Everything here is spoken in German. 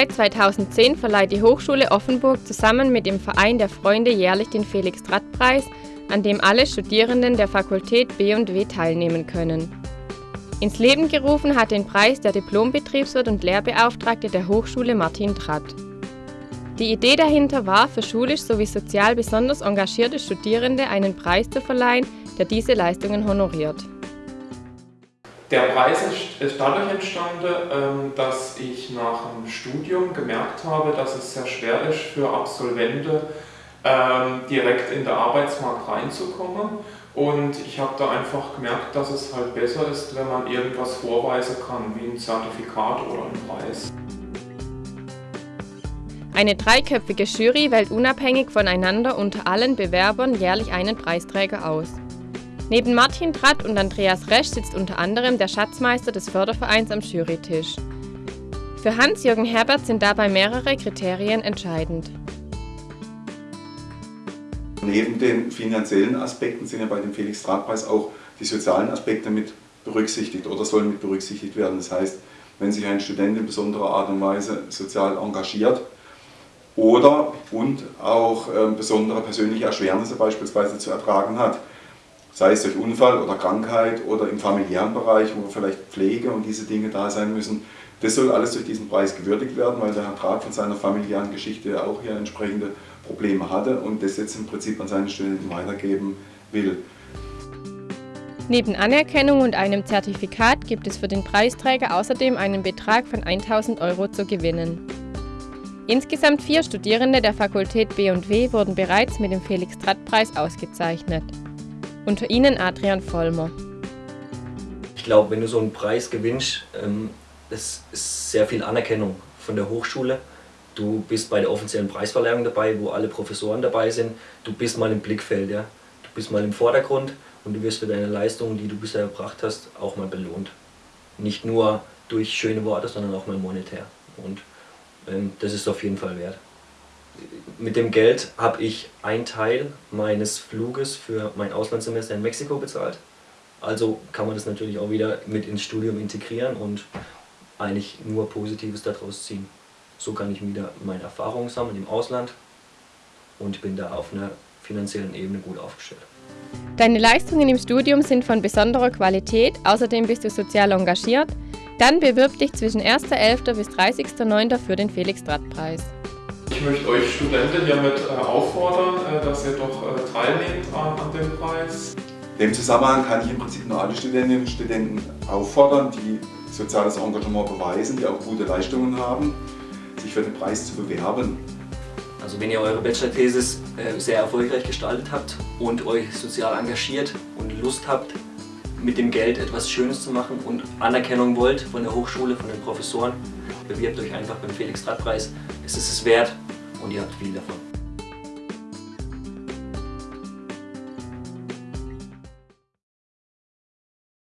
Seit 2010 verleiht die Hochschule Offenburg zusammen mit dem Verein der Freunde jährlich den Felix-Tratt-Preis, an dem alle Studierenden der Fakultät B&W teilnehmen können. Ins Leben gerufen hat den Preis der Diplombetriebswirt und Lehrbeauftragte der Hochschule Martin Tratt. Die Idee dahinter war, für schulisch sowie sozial besonders engagierte Studierende einen Preis zu verleihen, der diese Leistungen honoriert. Der Preis ist dadurch entstanden, ähm, dass ich nach dem Studium gemerkt habe, dass es sehr schwer ist für Absolventen ähm, direkt in den Arbeitsmarkt reinzukommen. Und ich habe da einfach gemerkt, dass es halt besser ist, wenn man irgendwas vorweisen kann, wie ein Zertifikat oder ein Preis. Eine dreiköpfige Jury wählt unabhängig voneinander unter allen Bewerbern jährlich einen Preisträger aus. Neben Martin Tratt und Andreas Resch sitzt unter anderem der Schatzmeister des Fördervereins am Jurytisch. Für Hans-Jürgen Herbert sind dabei mehrere Kriterien entscheidend. Neben den finanziellen Aspekten sind ja bei dem Felix-Trag-Preis auch die sozialen Aspekte mit berücksichtigt oder sollen mit berücksichtigt werden. Das heißt, wenn sich ein Student in besonderer Art und Weise sozial engagiert oder und auch äh, besondere persönliche Erschwernisse beispielsweise zu ertragen hat, sei es durch Unfall oder Krankheit oder im familiären Bereich, wo vielleicht Pflege und diese Dinge da sein müssen. Das soll alles durch diesen Preis gewürdigt werden, weil der Herr Trag von seiner familiären Geschichte auch hier entsprechende Probleme hatte und das jetzt im Prinzip an seine Studenten weitergeben will. Neben Anerkennung und einem Zertifikat gibt es für den Preisträger außerdem einen Betrag von 1000 Euro zu gewinnen. Insgesamt vier Studierende der Fakultät B&W wurden bereits mit dem Felix-Tratt-Preis ausgezeichnet. Unter ihnen Adrian Vollmer. Ich glaube, wenn du so einen Preis gewinnst, ähm, das ist sehr viel Anerkennung von der Hochschule. Du bist bei der offiziellen Preisverleihung dabei, wo alle Professoren dabei sind. Du bist mal im Blickfeld, ja? du bist mal im Vordergrund und du wirst für deine Leistungen, die du bisher erbracht hast, auch mal belohnt. Nicht nur durch schöne Worte, sondern auch mal monetär. Und ähm, das ist auf jeden Fall wert mit dem Geld habe ich einen Teil meines Fluges für mein Auslandssemester in Mexiko bezahlt. Also kann man das natürlich auch wieder mit ins Studium integrieren und eigentlich nur Positives daraus ziehen. So kann ich wieder meine Erfahrungen sammeln im Ausland und bin da auf einer finanziellen Ebene gut aufgestellt. Deine Leistungen im Studium sind von besonderer Qualität, außerdem bist du sozial engagiert. Dann bewirb dich zwischen 1.11. bis 30.09. für den Felix-Dratt-Preis. Ich möchte euch Studenten hiermit äh, auffordern, äh, dass ihr doch äh, teilnehmt an, dem Preis. In dem Zusammenhang kann ich im Prinzip nur alle Studentinnen und Studenten auffordern, die soziales Engagement beweisen, die auch gute Leistungen haben, sich für den Preis zu bewerben. Also wenn ihr eure Bachelor-Thesis sehr erfolgreich gestaltet habt und euch sozial engagiert und Lust habt, mit dem Geld etwas Schönes zu machen und Anerkennung wollt von der Hochschule, von den Professoren, bewirbt euch einfach beim Felix-Draht-Preis. Es ist es wert und ihr habt viel davon.